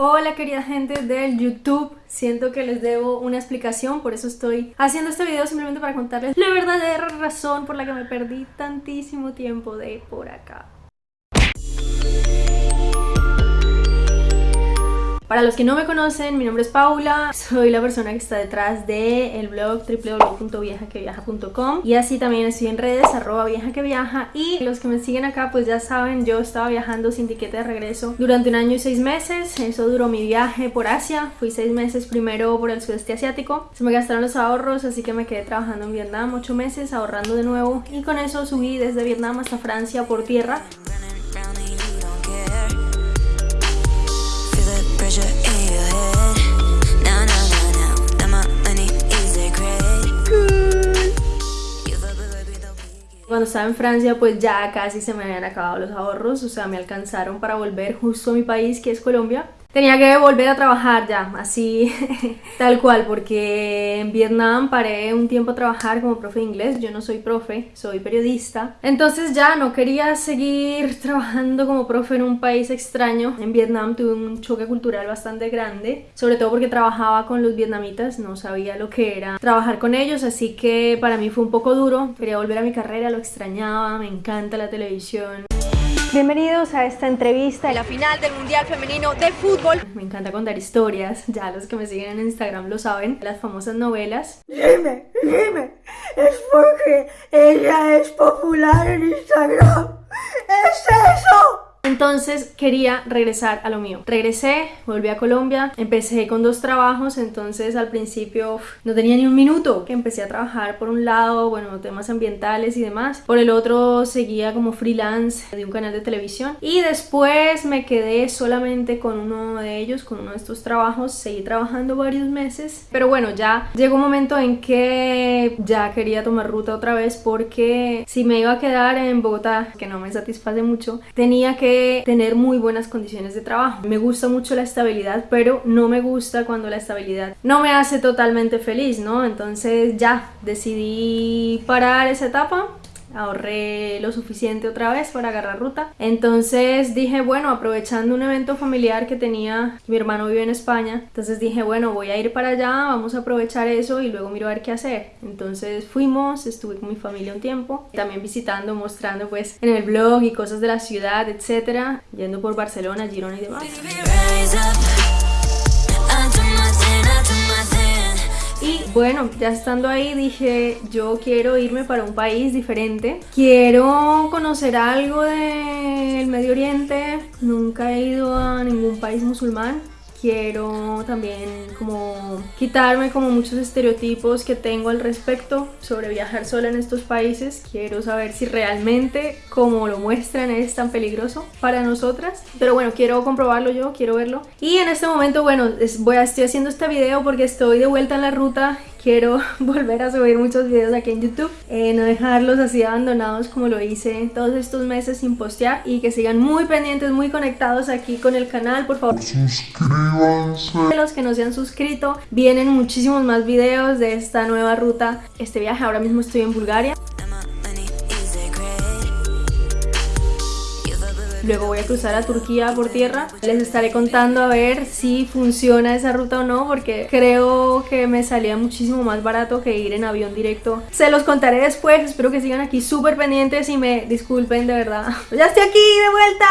Hola querida gente del YouTube, siento que les debo una explicación, por eso estoy haciendo este video simplemente para contarles la verdadera razón por la que me perdí tantísimo tiempo de por acá. Para los que no me conocen, mi nombre es Paula, soy la persona que está detrás del blog www.viajaqueviaja.com y así también estoy en redes, arroba viajaqueviaja y los que me siguen acá pues ya saben, yo estaba viajando sin tiquete de regreso durante un año y seis meses, eso duró mi viaje por Asia, fui seis meses primero por el sudeste asiático, se me gastaron los ahorros así que me quedé trabajando en Vietnam ocho meses, ahorrando de nuevo y con eso subí desde Vietnam hasta Francia por tierra Cuando estaba en Francia pues ya casi se me habían acabado los ahorros, o sea me alcanzaron para volver justo a mi país que es Colombia Tenía que volver a trabajar ya, así tal cual, porque en Vietnam paré un tiempo a trabajar como profe de inglés, yo no soy profe, soy periodista, entonces ya no quería seguir trabajando como profe en un país extraño. En Vietnam tuve un choque cultural bastante grande, sobre todo porque trabajaba con los vietnamitas, no sabía lo que era trabajar con ellos, así que para mí fue un poco duro, quería volver a mi carrera, lo extrañaba, me encanta la televisión. Bienvenidos a esta entrevista en la final del Mundial Femenino de Fútbol. Me encanta contar historias, ya los que me siguen en Instagram lo saben, las famosas novelas. Dime, dime, es porque ella es popular en Instagram. ¡Es eso! Entonces quería regresar a lo mío. Regresé, volví a Colombia, empecé con dos trabajos, entonces al principio no tenía ni un minuto que empecé a trabajar por un lado, bueno, temas ambientales y demás. Por el otro seguía como freelance de un canal de televisión y después me quedé solamente con uno de ellos, con uno de estos trabajos, seguí trabajando varios meses, pero bueno, ya llegó un momento en que ya quería tomar ruta otra vez porque si me iba a quedar en Bogotá, que no me satisface mucho, tenía que tener muy buenas condiciones de trabajo. Me gusta mucho la estabilidad, pero no me gusta cuando la estabilidad no me hace totalmente feliz, ¿no? Entonces ya decidí parar esa etapa ahorré lo suficiente otra vez para agarrar ruta. Entonces dije, bueno, aprovechando un evento familiar que tenía, mi hermano vive en España, entonces dije, bueno, voy a ir para allá, vamos a aprovechar eso y luego miro a ver qué hacer. Entonces fuimos, estuve con mi familia un tiempo, también visitando, mostrando pues en el blog y cosas de la ciudad, etcétera, yendo por Barcelona, Girona y demás. Y bueno, ya estando ahí dije, yo quiero irme para un país diferente. Quiero conocer algo del Medio Oriente. Nunca he ido a ningún país musulmán quiero también como quitarme como muchos estereotipos que tengo al respecto sobre viajar sola en estos países. Quiero saber si realmente como lo muestran es tan peligroso para nosotras. Pero bueno, quiero comprobarlo yo, quiero verlo. Y en este momento, bueno, voy a, estoy haciendo este video porque estoy de vuelta en la ruta quiero volver a subir muchos videos aquí en YouTube, eh, no dejarlos así abandonados como lo hice todos estos meses sin postear y que sigan muy pendientes, muy conectados aquí con el canal, por favor. Suscríbanse. Los que no se han suscrito, vienen muchísimos más videos de esta nueva ruta, este viaje, ahora mismo estoy en Bulgaria. Luego voy a cruzar a Turquía por tierra. Les estaré contando a ver si funciona esa ruta o no, porque creo que me salía muchísimo más barato que ir en avión directo. Se los contaré después, espero que sigan aquí súper pendientes y me disculpen de verdad. ¡Ya estoy aquí de vuelta!